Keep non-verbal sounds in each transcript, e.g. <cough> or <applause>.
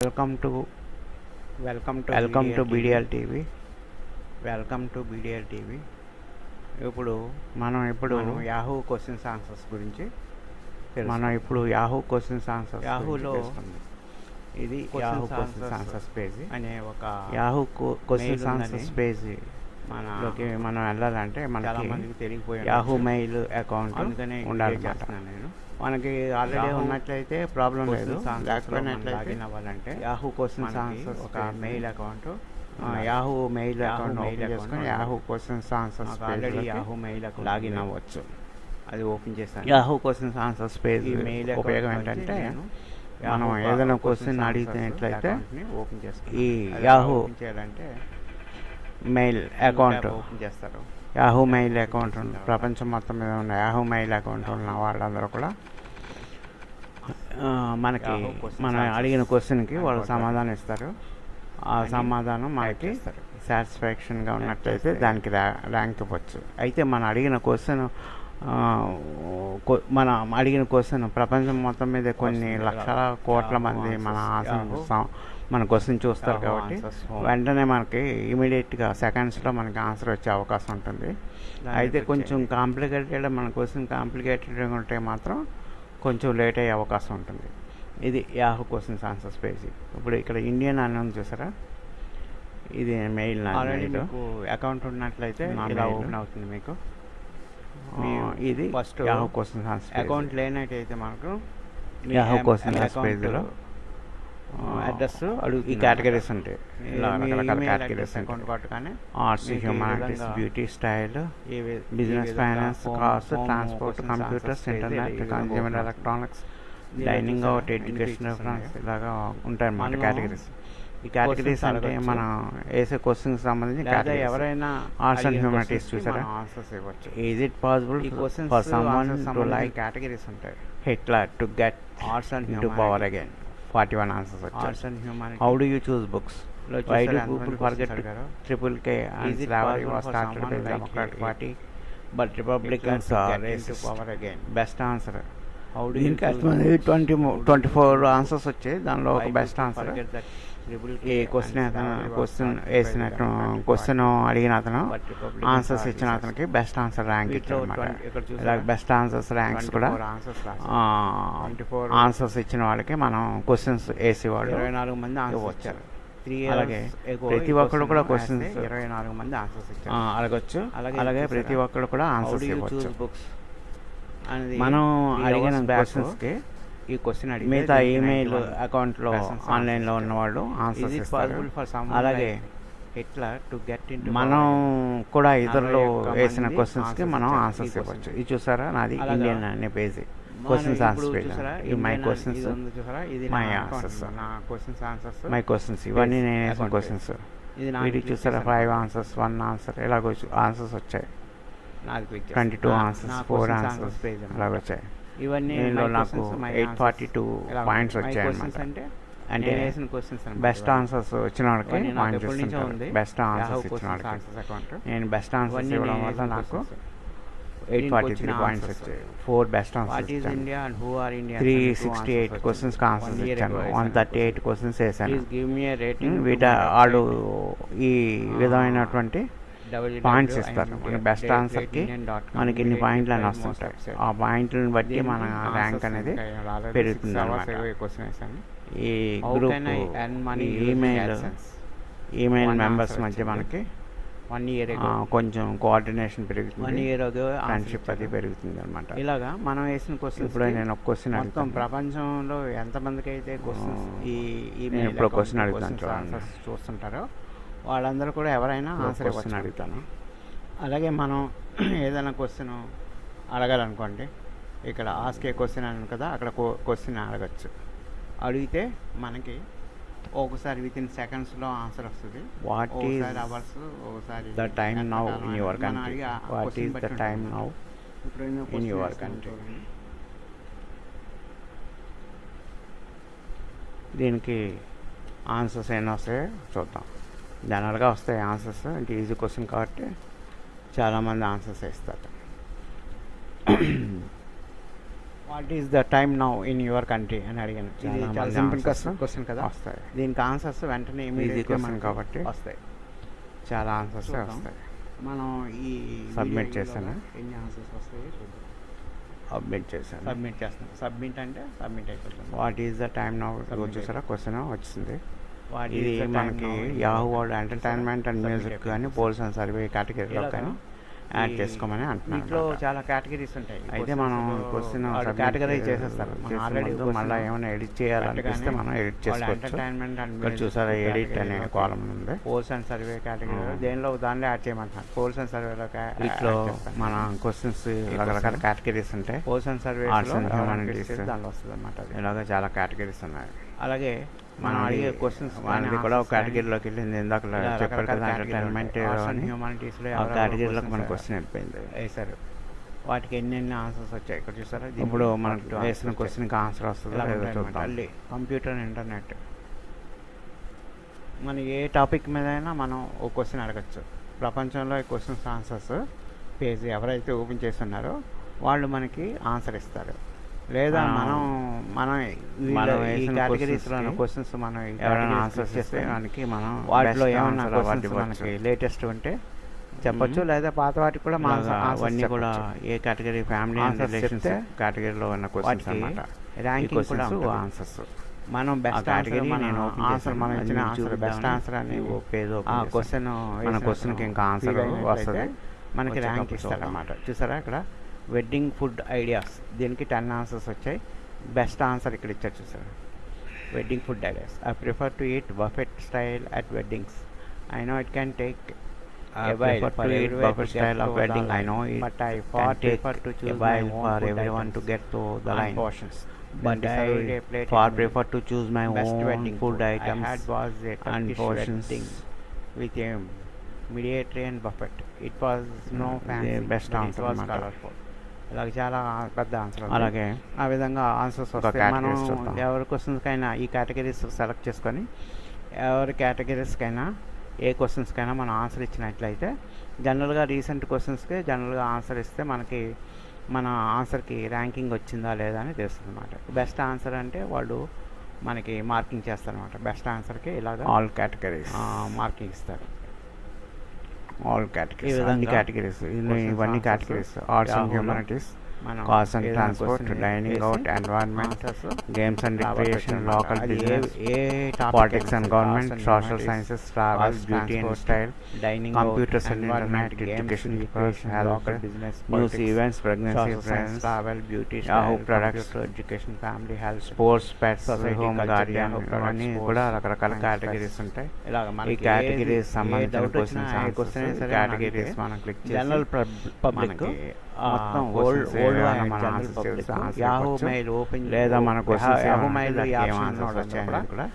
Welcome to welcome to welcome to BDL TV welcome to BDL TV ఇప్పుడు మనం ఇప్పుడు Yahoo questions answers గురించి మనం ఇప్పుడు యాహూ క్వశ్చన్స్ ఆన్సర్స్ యాహూలో ఇది యాహూ క్వశ్చన్స్ ఆన్సర్స్ పేజ్ అనే ఒక యాహూ క్వశ్చన్స్ ఆన్సర్స్ పేజ్ మన లోకి మనం వెళ్ళాలంటే మనకి తెలియకపోయి యాహూ మెయిల్ అకౌంట్ అందుకనే ఉండాలి చేస్తున్నాను నేను. మనకి ఆల్రెడీ ఉన్నట్లయితే ప్రాబ్లం లేదు. లేకపోయినట్లయితే అవ్వాలంటే యాహూ మనకి ఆన్సర్స్ ఒక mail account Yahoo mail account account చేసుకొని. యాహూ క్వశ్చన్స్ ఆన్సర్స్ నాకు already Yahoo mail account login అవ్వచ్చు. అది ఓపెన్ చేశాను. Yahoo questions answers page mail ఉపయోగం ఏంటంటే మనం ఏదైనా క్వశ్చన్ అడిగినట్లయితే ఓపెన్ చేస్తాను ఈ ఓపెన్ చేయాలంటే మెయిల్ అకౌంట్ ఓపెన్ చేస్తారు. యాహూ మెయిల్ అకౌంట్ ప్రపంచం మొత్తం మీద ఉన్న యాహూ మెయిల్ అకౌంట్ ఉన్న వాళ్ళందరూ కూడా మనకి మనం అడిగిన క్వశ్చన్కి వాళ్ళు. సమాధానం ఇస్తారు. ఆ సమాధానం మనకి. సాటిస్ఫాక్షన్గా ఉన్నట్లయితే దానికి ర్యా- ర్యాంక్ ఇవ్వచ్చు. అయితే మనం అడిగిన క్వశ్చన్ మనం అడిగిన క్వశ్చన్ ప్రపంచం మొత్తం మీద కొన్ని. లక్షల కోట్ల మంది మన answers. మన క్వశ్చన్ చూస్తారు Yahoo కాబట్టి home. వెంటనే మనకి ఇమీడియట్గా సెకండ్స్లో మనకి ఆన్సర్ వచ్చే అవకాశం ఉంటుంది అయితే కొంచెం. కాంప్లికేటెడ్ మన క్వశ్చన్ కాంప్లికేటెడ్గా ఉంటే మాత్రం కొంచెం లేట్ అయ్యే అవకాశం ఉంటుంది ఇది యాహూ క్వశ్చన్స్ ఆన్సర్స్ పేజ్ ఇప్పుడు ఇక్కడ ఇండియన్ అని ఉంది చూసారా ఇది మెయిల్ ఆల్రెడీ. మీకు అకౌంట్ ఉన్నట్లయితే ఇలా. ఓపెన్ అవుతుంది మీకు మీ ఇది first యాహూ క్వశ్చన్స్ అకౌంట్ లేనట్టయితే మనకు Yahoo questions పేజీలో అడ్రస్ ఈ అడుగుతుంది కేటగిరీస్ ఉంటాయి రకరకాల కేటగిరీస్ ఆర్ట్స్ ఈ హ్యూమానిటీస్ బ్యూటీ స్టైల్ ఈ ఈ business finance home transport computers internet ఈ open electronics dining? Out education? ఇలాగా ఉంటాయి అన్నమాట కేటగిరీస్ ఈ కేటగిరీస్ అంటే. మనం వేసే క్వశ్చన్స్ సంబంధించి. ఎవరైనా humanities questions కి చూసారా? ఆన్సర్స్ ఇవ్వచ్చు ఈజ్ ఇట్ పాసిబుల్ ఈ ఫర్ టు లైక్ కేటగిరీస్ ఉంటాయి Hitler to get arts and to power again forty one answers arts వచ్చాయి and humanity how do you choose బుక్స్లో వై చూసారా డు ఎంతమంది people questions forget అడిగారో? Triple K Is and it slavery possible was for started someone by like democratic it- party but republicans to are get into power again. How do you దీనికి choose books? Twenty twenty four answers వచ్చాయి. దానిలో Why ఒక do best people answer forget triple ఈ question అతను question వేసినట్టు democratic question అడిగిన అతను answers ఇచ్చిన. అతనికి బెస్ట్ ఆన్సర్ ర్యాంక్ వీటిలో ఇచ్చాడు 20 ఇక్కడ ఇలా? బెస్ట్ ఆన్సర్స్ ర్యాంక్స్ కూడా 24 answers రాశారు. 24 ఆన్సర్స్ ఇచ్చిన వాళ్ళకి మనం క్వశ్చన్స్ వేసేవాళ్ళు ఇరవై నాలుగు మంది. ఇచ్చారు త్రీ అలాగే ప్రతి ఒక్కరు కూడా questions- ఇరవై నాలుగు మంది ఆన్సర్స్ ఇచ్చారు అడగచ్చు అలాగే? ప్రతి ఒక్కరు కూడా ఆన్సర్స్ ఇవ్వచ్చు మనం అడిగిన క్వశ్చన్స్కి ఈ క్వశ్చన్ అడిగితే మిగతా ఈమెయిల్ 91 అకౌంట్లో ఆన్లైన్లో answers ఉన్న వాళ్ళు ఇచ్చారు. ఆన్సర్స్ possible for someone అలాగే Hitler to get into మనం? కూడా ఇతరులు వేసిన క్వశ్చన్స్కి మనం. ఆన్సర్స్ ఇవ్వచ్చు. ఇది చూసారా? నాది అలాగా. ఇండియన్ అనే పేజీ క్వశ్చన్స్ ఆన్సర్స్ చూసారా, ఇది మై క్వశ్చన్స్ ఇది my నా క్వశ్చన్స్ ఆన్సర్స్ మై క్వశ్చన్స్ ఇవన్నీ నేను వేసిన క్వశ్చన్స్ ఇది వీటికి చూసారా? ఫైవ్ ఆన్సర్స్ వన్ ఆన్సర్ ఇలాగ ఆన్సర్స్ వచ్చాయి. Twenty two answers four answers. ఇలాగ వచ్చాయి. ఇవన్నీ నాకు ఎయిట్. ఫార్టీ టూ పాయింట్స్ వచ్చాయి అంటే అంటే బెస్ట్. ఆన్సర్స్ వచ్చిన వాళ్ళకి పాయింట్స్. బెస్ట్ ఆన్సర్స్ ఇచ్చిన వాళ్ళకి. నేను బెస్ట్ ఆన్సర్స్ ఇవ్వడం వల్ల నాకు. Eight forty three points. వచ్చాయి four best answers? Three sixty eight వచ్చాయి. క్వశ్చన్స్కి ఆన్సర్స్ ఇచ్చాను వన్ థర్టీ ఎయిట్. క్వశ్చన్స్ వేసాను వీట website. ఈ విధమైనటువంటి. పాయింట్స్ ఇస్తారు మనకి బెస్ట్ ఆన్సర్కి. మనకి ఇన్ని పాయింట్లు అని వస్తుంటాయి. ఆ పాయింట్లను బట్టి మన ర్యాంక్ అనేది పెరుగుతుంది ఈ గ్రూప్ ఈమెయిల్? ఈమెయిల్ మెంబర్స్ మధ్య. మనకి ఆ, ago. కొంచెం కోఆర్డినేషన్ పెరుగుతుంది ago answer ఫ్రెండ్షిప్ అది. పెరుగుతుంది అనమాట ఇలాగా మనం వేసిన క్వశ్చన్స్ ఇప్పుడు నేను ఒక క్వశ్చన్ మొత్తం అడుగుతాను ప్రపంచంలో ఎంతమందికి అయితే క్వశ్చన్స్ ఆ, ఈ ఇప్పుడు question అడుగుతాను చూడండి. చూస్తుంటారో వాళ్ళందరూ కూడా ఎవరైనా ఆన్సర్ క్వశ్చన్ అడుగుతాను అలాగే మనం <clears throat> ఏదైనా క్వశ్చన్ అడగాలనుకోండి ఇక్కడ ఆస్క్ క్వశ్చన్ అని కదా అక్కడ క్వశ్చన్ అడగచ్చు అడిగితే మనకి ఒకసారి విత్ ఇన్ సెకండ్స్లో ఆన్సర్ వస్తుంది వాట్ ఈస్ అవర్స్ ఒకసారి the time now in your country what is the ఉంటుంది. నౌ వేస్తాను country. చూడండి. దీనికి ఆన్సర్స్ ఏమైనా వస్తాయో చూద్దాం జనరల్గా వస్తాయి ఆన్సర్స్ అంటే ఈజీ క్వశ్చన్ కాబట్టి చాలామంది ఆన్సర్స్ ఇస్తారు. What is the time now in your country అని అడిగాను. చాలా సింపుల్ క్వశ్చన్ కదా. వస్తాయి. దీనికి ఆన్సర్స్ వెంటనే మనకి కాబట్టి. వస్తాయి. చాలా ఆన్సర్స్. వస్తాయి. మనం ఈ video చేశానా? ఎన్ని ఆన్సర్స్ వస్తాయో అప్డేట్ చేశాను. సబ్మిట్ చేస్తాం సబ్మిట్ అంటే సబ్మిట్ అయిపోతుంది. What is the time now చూసారా? క్వశ్చన్ వచ్చింది. ఇది మనకి Yahoo world? Entertainment and music. కానీ పోల్స్ అండ్ సర్వే కేటగిరీలో కానీ యాడ్ చేసుకోమని అంటున్నాను అన్నమాట. చాలా కేటగిరీస్ ఉంటాయి అయితే మనం క్వశ్చన్ కేటగిరీ చేసేస్తారు మనం ఆల్రెడీ మళ్ళీ ఏమైనా ఎడిట్ చేయాలనిపిస్తే మనం ఎడిట్ చేసుకోవచ్చు ఎంటర్టైన్మెంట్ అండ్ చూసారా ఎడిట్ అనే కాలం ఉంది పోల్స్ అండ్ సర్వే కేటగిరీ. దేనిలో దానిలో యాడ్ చేయమంటున్నారు పోల్స్ అండ్ సర్వేలో వీటిలో మన క్వశ్చన్స్ రకరకాల కేటగిరీస్ ఉంటాయి పోల్స్ అండ్ సర్వే. దానిలో వస్తుంది అనమాట ఇలాగ చాలా కేటగిరీస్ ఉన్నాయి అలాగే మనం అడిగే క్వశ్చన్స్ మనది కూడా ఒక కేటగిరీలోకి వెళ్ళింది. ఇందాక చెప్పారు కదా ఎంటర్టైన్మెంట్ హ్యూమానిటీస్లో ఆ కేటగిరీలోకి మన క్వశ్చన్ వెళ్ళిపోయింది. వేశారు వాటికి ఎన్ని ఎన్ని ఆన్సర్స్ వచ్చాయి ఇక్కడ చూసారా? ఇప్పుడు మనకు 42 వేసిన. క్వశ్చన్కి ఆన్సర్ వస్తుందో మళ్ళీ కంప్యూటర్ ఇంటర్నెట్ మన ఏ టాపిక్ మీద అయినా మనం ఒక క్వశ్చన్ అడగచ్చు. ప్రపంచంలో ఈ క్వశ్చన్స్ ఆన్సర్స్ పేజీ ఎవరైతే ఓపెన్ చేస్తున్నారో వాళ్ళు మనకి ఆన్సర్ ఇస్తారు. లేదా మనం మనం మనం కేటగిరీస్లో క్వశ్చన్స్ మనం ఎవరైనా ఆన్సర్స్ చేస్తే దానికి మనం వాటిలో క్వశ్చన్స్ ఇవ్వచ్చు. మనకి లేటెస్ట్ ఉంటే చెప్పొచ్చు. లేదా పాత వాటికి కూడా మన అవన్నీ కూడా. ఏ కేటగిరీ ఫ్యామిలీ రిలేషన్స్ కేటగిరీలో ఉన్న క్వశ్చన్స్ అన్నమాట ranking కూడా. ఆన్సర్స్ మనం బెస్ట్ ఆన్సర్ మన నేను ఆన్సర్. మనం ఇచ్చిన ఆన్సర్ బెస్ట్ ఆన్సర్ అని open ఆ. క్వశ్చన్ మన question కి ఇంకా answer వస్తది. మనకి ర్యాంక్ వచ్చేటప్పుడు ఇస్తారన్నమాట చూసారా ఇక్కడ వెడ్డింగ్ ఫుడ్ ఐడియాస్ దీనికి టెన్ ఆన్సర్స్ వచ్చాయి బెస్ట్ ఆన్సర్ ఇక్కడ ఇచ్చారు చూసారా wedding food ideas I prefer to eat buffet style at weddings I know it can take I prefer to eat buffet style of wedding. I know it but I can far take prefer to a choose while my own for food everyone to items get to the and line. portions. But Then decide a I plate far and prefer to choose my best own wedding food I items had was a and Turkish portions. wedding with a Mediterranean buffet. It was no Mm, fancy, the best but answer it was అన్నమాట. colorful. ఇలాగ చాలా పెద్ద answer అలాగే. ఆ విధంగా answers వస్తాయి. మనం. ఎవరి క్వశ్చన్స్కైనా ఈ కేటగిరీస్ సెలెక్ట్ చేసుకొని ఎవరి కేటగిరీస్కైనా ఏ క్వశ్చన్స్కైనా మనం ఆన్సర్ ఇచ్చినట్లయితే జనరల్గా రీసెంట్ క్వశ్చన్స్కి జనరల్గా ఆన్సర్ ఇస్తే మనకి మన ఆన్సర్కి ర్యాంకింగ్ వచ్చిందా లేదా అని తెలుస్తుంది అనమాట బెస్ట్ ఆన్సర్ అంటే వాళ్ళు మనకి మార్కింగ్ చేస్తారనమాట బెస్ట్ ఆన్సర్కి ఇలాగ ఆల్ కేటగిరీస్ మార్కింగ్ ఇస్తారు. ఆల్ కేటగిరీస్ అన్ని కేటగిరీస్ ఇవన్నీ కేటగిరీస్ ఆర్ట్స్ అండ్ హ్యూమనిటీస్ మనం కాస్ట్ అండ్ ఏదైనా ట్రాన్స్పోర్ట్ question డైనింగ్ వేసి out environment answers games and రాబట్టి రిక్రియేషన్ వచ్చాయన్నమాట. లోకల్ అది a- business a topic politics అయినా అండ్ సరే, government arts and social humanities, sciences travel arts, beauty and transport, style dining computers out, and environment, internet, games, education, education, health, local business, news politics, events pregnancy social science, friends travel, beauty, Yahoo style, products, computer, education, family, health, sports pets Society, home culture, guardian Yahoo products, ఇవన్నీ sports, కూడా రకరకాల science, categories facts. ఉంటాయి ఇలాగ ఈ మనకి categories ఏది- ఏ సంబంధించిన doubt వచ్చినా, ఏ క్వశ్చన్స్ question అయినా సరే కేటగిరీస్ మనకి మనం క్లిక్ జనరల్ చేసి పబ్లిక్ మనకి మొత్తం questions ఓల్డ్ ఓల్డ్ ఏమైనా మనం యాహూ. మెయిల్ ఓపెన్ లేదా మన యాహూ మెయిల్ కూడా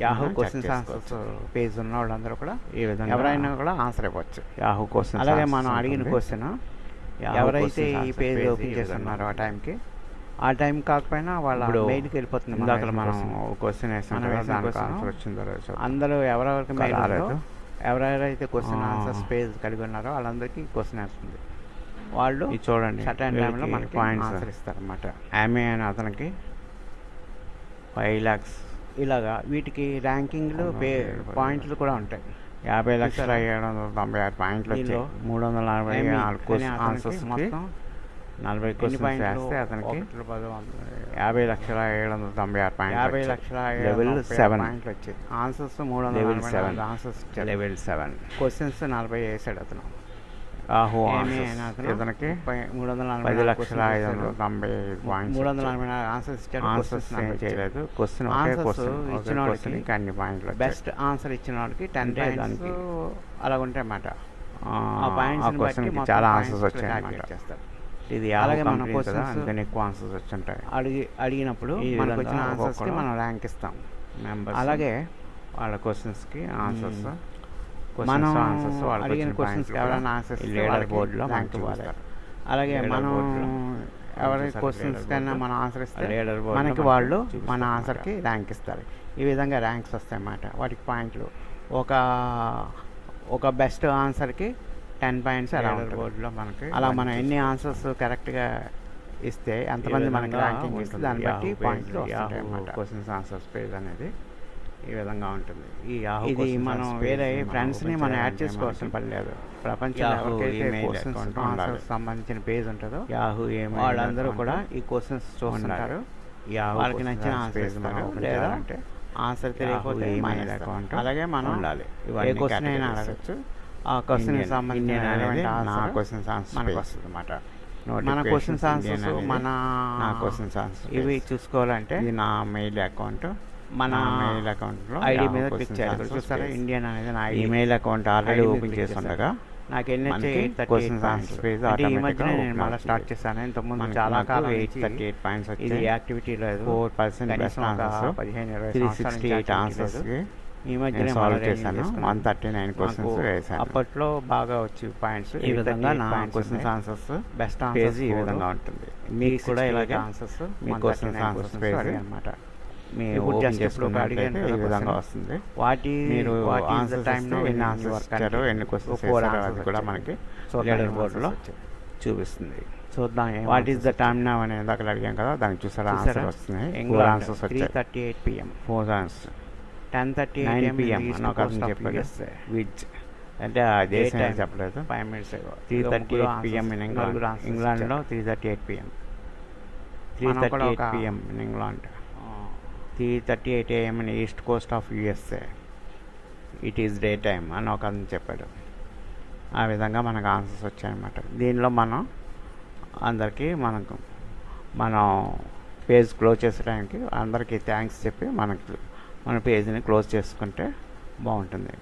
యాహూ క్వశ్చన్స్. ఆన్సర్స్ పేజ్ ఉన్న వాళ్ళందరూ కూడా ఈ విధంగా ఎవరైనా కూడా ఆన్సర్ ఇవ్వచ్చు యాహూ క్వశ్చన్స్ అలాగే మనం అడిగిన క్వశ్చన్ ఎవరైతే ఈ పేజ్ ఓపెన్ చేస్తున్నారో ఆ టైంకి ఆ టైం కాకపోయినా వాళ్ళ మెయిల్కి వెళ్ళిపోతుంది ఇందాక వేసిన మనం. క్వశ్చన్ వేసాం. అందరూ ఎవరెవరికి మెయిల్ ఎవరెవరైతే క్వశ్చన్. ఆన్సర్స్ పేజ్ కలిగి ఉన్నారో వాళ్ళందరికీ క్వశ్చన్ వస్తుంది వాళ్ళు చూడండి సర్టన్ టైంలో మనకి. ఆన్సర్ ఇస్తారన్నమాట ఆమె అని అతనికి ఫైవ్ ల్యాక్స్ ఇలాగా వీటికి ర్యాంకింగ్లు పే పాయింట్లు కూడా ఉంటాయి. యాభై లక్షల? ఏడు వందల తొంభై ఆరు పాయింట్లు వచ్చాయి. మూడు వందల నలభై నాలుగు ఆన్సర్స్ మొత్తం నలభై క్వశ్చన్స్ పాయింట్లు? వేస్తే అతనికి. యాభై లక్షల ఏడు వందల తొంభై ఆరు పాయింట్లు యాభై. లక్షల లెవెల్ సెవెన్ పాయింట్లు వచ్చాయి. ఆన్సర్స్ మూడు వందల level seven answers level seven questions నలభై వేసాడు అతను. ఆహో ఇతనికి మూడు వందల పది లక్షల ఐదు వందల. తొంభై పాయింట్స్ మూడు వందల నలభై నాలుగు ఆన్సర్స్ ఇచ్చాడు. చేయలేదు. క్వశ్చన్ ఒకే Answers క్వశ్చన్ ఇచ్చిన వాళ్ళకి అన్ని పాయింట్లు. బెస్ట్ ఆన్సర్ ఇచ్చిన వాళ్ళకి టెన్ పాయింట్స్ అలా ఉంటాయి అన్నమాట ఆ, ఆ ఆ పాయింట్స్ చాలా ఆన్సర్స్ వచ్చాయి అన్నమాట చేస్తారు. ఇది అలాగే మన అందుకని ఎక్కువ ఆన్సర్స్ వచ్చుంటాయి. అడిగి అడిగినప్పుడు మనకు వచ్చిన ఆన్సర్స్కి మనం ర్యాంక్ ఇస్తాం. అలాగే వాళ్ళ క్వశ్చన్స్కి ఆన్సర్స్. మనం అడిగిన వచ్చిన క్వశ్చన్స్ points ఎవరైనా ఆన్సర్స్ బోర్డులో ర్యాంక్ మనకి ఇవ్వాలి. అలాగే మనం ఎవరి క్వశ్చన్స్ కన్నా? మనం ఆన్సర్ ఇస్తే మనకి వాళ్ళు మన ఆన్సర్కి ర్యాంక్ ఇస్తారు. ఈ విధంగా ర్యాంక్స్ వస్తాయి అన్నమాట వాటికి పాయింట్లు ఒక ఒక బెస్ట్ ఆన్సర్కి టెన్ పాయింట్స్ అలా ఉంటుంది. బోర్డులో మనకి అలా మనం ఎన్ని ఆన్సర్స్ కరెక్ట్గా ఇస్తే ఎంతమంది మనకి ర్యాంకింగ్ ఇస్తే దాన్ని బట్టి పాయింట్లు యాహూ వస్తుంటాయి క్వశ్చన్స్ ఆన్సర్స్ పేజ్ అనేది. ఈ విధంగా ఉంటుంది ఈ యాహూ ఇది మనం వేరే ఫ్రెండ్స్ని మనం యాడ్ చేసుకోవాల్సిన పని లేదు ప్రపంచంలో క్వశ్చన్స్. సంబంధించిన పేజ్ ఉంటుందో యాహూ ఏమి వాళ్ళందరూ కూడా ఈ క్వశ్చన్స్ యాహూ వాళ్ళకి నచ్చిన ఆన్సర్ ఇస్తారు లేదా ఆన్సర్ తెలియకపోతే మానేస్తారు. account అలాగే మనం ఉండాలి. ఏ క్వశ్చన్ అయినా. అడగచ్చు ఆ క్వశ్చన్ సంబంధించిన నా questions answers మనకు. వస్తుంది అన్నమాట మన క్వశ్చన్స్ ఆన్సర్స్ మన నా క్వశ్చన్స్ ఆన్సర్స్ ఇవి చూసుకోవాలంటే ఇది నా మెయిల్ అకౌంట్ మన మెయిల్ అకౌంట్లో ఐడి మీద క్లిక్ చేయాలి చూస్తారా ఇండియన్ అనేది నా email account already open click చేసి చేశాను. ఉండగా నాకు ఎన్ని థర్టీ అంటే ఈ మధ్యనే నేను మళ్ళీ. స్టార్ట్ చేశాను. ఇంతకుముందు చాలా కాలం ఎయిట్ థర్టీ ఎయిట్ పాయింట్స్ ఇది యాక్టివిటీ లేదు ఫోర్ పర్సెంట్ ఆన్సర్స్ పదిహేను ఇరవై త్రీ సిక్స్టీ ఎయిట్. ఆన్సర్స్కి ఈ మధ్యనే సాల్వ్ చేశాను. వన్ థర్టీ నైన్ క్వశ్చన్స్ అప్పట్లో బాగా వచ్చి పాయింట్స్ ఈ విధంగా నా క్వశ్చన్స్ ఆన్సర్స్ బెస్ట్ పేజ్ ఈ విధంగా ఉంటుంది. మీకు కూడా ఇలాగే ఆన్సర్స్ మీ answers page అనమాట ఇప్పుడు ఇప్పుడు అడిగాను ఈ విధంగా. వస్తుంది. వాటి మీరు టైం ఇస్తే ఎన్ని ఆన్సర్స్ ఇచ్చారో ఎన్ని క్వశ్చన్స్ అది కూడా మనకి లీడర్ బోర్డులో చూపిస్తుంది. చూద్దాం వాట్ ఈస్ ద టైమ్ నా అనేది అక్కడ అడిగాం కదా దానికి చూసారా ఆన్సర్ వస్తున్నాయి. ఫోర్ ఆన్సర్స్ వచ్చాయి. Thirty eight PM four answers ten thirty nine eight PM అని ఒక చెప్పాడు. విచ్ అంటే దేశం ఏం చెప్పలేదు. Five minutes three thirty eight PM in England ఇంగ్లాండ్లో three thirty eight PM three thirty eight PM in England thirty eight AM in east coast of USA it is day time అని ఒక అతను చెప్పాడు. ఆ విధంగా మనకు ఆన్సర్స్ వచ్చాయన్నమాట. దీనిలో మనం అందరికీ మనకు మనం పేజ్ క్లోజ్ చేసడానికి అందరికీ థ్యాంక్స్ చెప్పి మనకు మన పేజ్ని క్లోజ్ చేసుకుంటే బాగుంటుంది.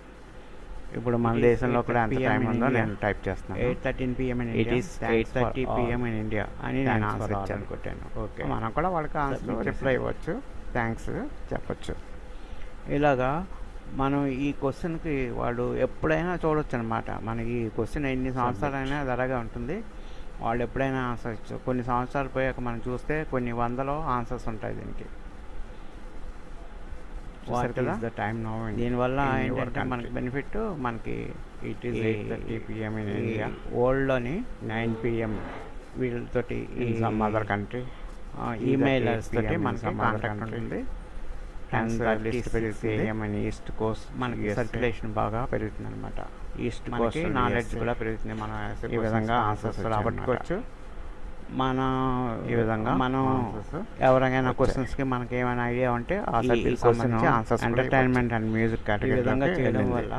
ఇప్పుడు మన దేశంలో కూడా ఎంత 8:30 టైం ఉందో. నేను టైప్ చేస్తున్నాను. Eight thirteen PM in it is eight thirty PM in India అని అని నేను ఆన్సర్ ఇచ్చాను కొట్టాను. ఓకే మనం కూడా వాళ్ళకి ఆన్సర్ రిప్లై. ఇవ్వచ్చు. థ్యాంక్స్ చెప్పొచ్చు. ఇలాగా మనం ఈ క్వశ్చన్కి వాళ్ళు ఎప్పుడైనా చూడొచ్చు అనమాట మనకి ఈ క్వశ్చన్ ఎన్ని సంవత్సరాలైనా అది అలాగే ఉంటుంది. వాళ్ళు ఎప్పుడైనా ఆన్సర్ ఇచ్చు కొన్ని సంవత్సరాలు పోయాక మనం చూస్తే కొన్ని వందలో ఆన్సర్స్ ఉంటాయి దీనికి. టైం దీనివల్ల ఏంటంటే మనకి? బెనిఫిట్ మనకి it is eight thirty PM in India వరల్డ్లోని nine PM వీళ్ళతోటి in some other country emailers తోటి మనకి కాంటాక్ట్. ఉంటుంది. Hence list 10:36 AM in east coast మనకి సర్క్యులేషన్ బాగా పెరుగుతుంది అనమాట ఈస్ట్ కోస్ట్ నాలెడ్జ్ కూడా పెరుగుతుంది. మనం ఈ విధంగా answers రాబట్టుకోవచ్చు. మన ఈ విధంగా మనం వచ్చాయి. క్వశ్చన్స్కి మనకి ఏమైనా ఐడియా ఉంటే ఆ question answers entertainment and music ఈ విధంగా చేయడం వల్ల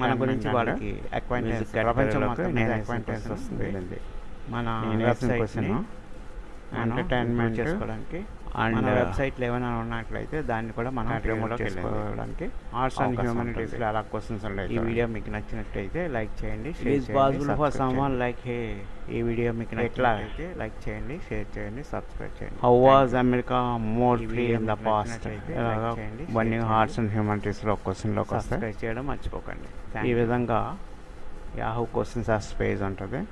మన గురించి వాళ్ళకి అక్వైంటెన్స్ ప్రపంచం అక్వైంటెన్స్ వస్తుంది. మన క్వశ్చన్ ఎంటర్టైన్మెంట్ చేసుకోవడానికి మన uh, వెబ్సైట్లో ఏమైనా ఉన్నట్లయితే దాన్ని కూడా మనం లోకి వెళ్ళింది. చేసుకోవడానికి ఆర్ట్స్ అండ్ హ్యూమనిటీస్లో. ఎలా క్వశ్చన్స్ ఉన్నాయి ఈ వీడియో మీకు నచ్చినట్లయితే లైక్ చేయండి for subscribe someone చేయండి. like hey ఈ వీడియో మీకు ఎట్లా? నచ్చినట్లయితే లైక్ చేయండి షేర్ చేయండి సబ్స్క్రైబ్ చేయండి how was. America more free in the past share arts. And హ్యూమనిటీస్లో క్వశ్చన్లోకి వస్తాయి సబ్స్క్రైబ్ చేయడం మర్చిపోకండి ఈ విధంగా యాహూ క్వశ్చన్స్ ఆర్ పేజ్ ఉంటుంది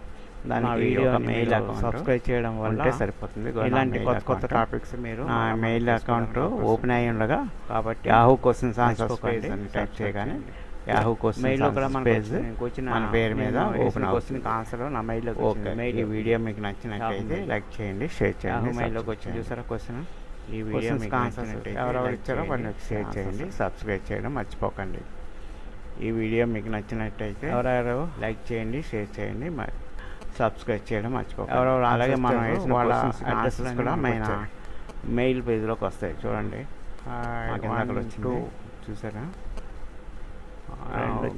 దానికి వీడియో మెయిల్ అకౌంట్ సబ్స్క్రైబ్ చేయడం వల్ల సరిపోతుంది. ఇలాంటి కొత్త కొత్త టాపిక్స్ మీరు నా మెయిల్ అకౌంట్ ఓపెన్ అయ్యి ఉండగా కాబట్టి యాహూ క్వశ్చన్స్ ఆన్సర్స్ టైప్ చేయగానే. యాహూ క్వశ్చన్స్ మెయిల్లో కూడా పేజ్ వచ్చిన- మన పేరు మీద ఓపెన్ క్వశ్చన్ అవుతుంది. ఆన్సర్ నా మెయిల్లో ఓకే ఈ వీడియో మీకు నచ్చినట్లయితే లైక్ చేయండి షేర్ చేయండి మెయిల్లోకి వచ్చి. చూసారా క్వశ్చన్ ఈ వీడియో మీకు నచ్చినట్లయితే ఎవరెవరు ఇచ్చారో వాళ్ళకి షేర్ answers చేయండి. సబ్స్క్రైబ్ చేయడం మర్చిపోకండి. ఈ వీడియో మీకు నచ్చినట్లయితే ఎవరెవరు? లైక్ చేయండి షేర్ చేయండి. మరి సబ్స్క్రైబ్ చేయడం మర్చిపోకండి. ఎవరెవరు అలాగే మనం వేసిన వాళ్ళ లన్నీ కూడా మన వచ్చాయి. మెయిల్ పేజ్లోకి వస్తాయి. చూడండి. అక్కడ వచ్చింది. చూసారా.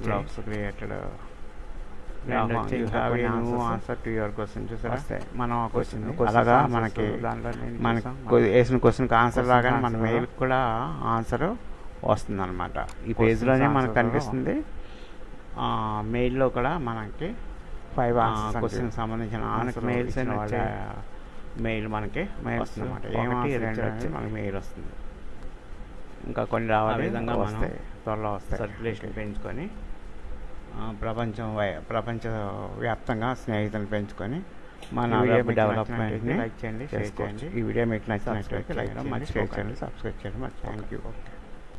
Blogs created answer to your question చూసారా? మనం ఆ క్వశ్చన్ అలాగా మనకి మనకి వేసిన క్వశ్చన్కి ఆన్సర్ రాగానే మన మెయిల్ కూడా ఆన్సర్ వస్తుంది అనమాట ఈ పేజ్లోనే మనకు కనిపిస్తుంది. మెయిల్లో కూడా మనకి ఫైవ్ క్వశ్చన్ సంబంధించిన మనకి మెయిల్స్. మెయిల్ మనకి Mails వస్తుంది ఏమో రెండు మనకి మెయిల్ వస్తుంది ఇంకా కొన్ని రావాలి విధంగా మనం వస్తాయి త్వరలో వస్తాయి సర్క్యులేషన్. పెంచుకొని ప్రపంచం ప్రపంచ వ్యాప్తంగా స్నేహితులను పెంచుకొని మన వెబ్ డెవలప్మెంట్ని like చేయండి, చేసుకోవచ్చు. చేయండి. ఈ వీడియో మీకు నచ్చినట్లయితే లైక్ చేయడం షేర్ మర్చిపోకండి. సబ్స్క్రైబ్ చేయడం Thank థ్యాంక్. యూ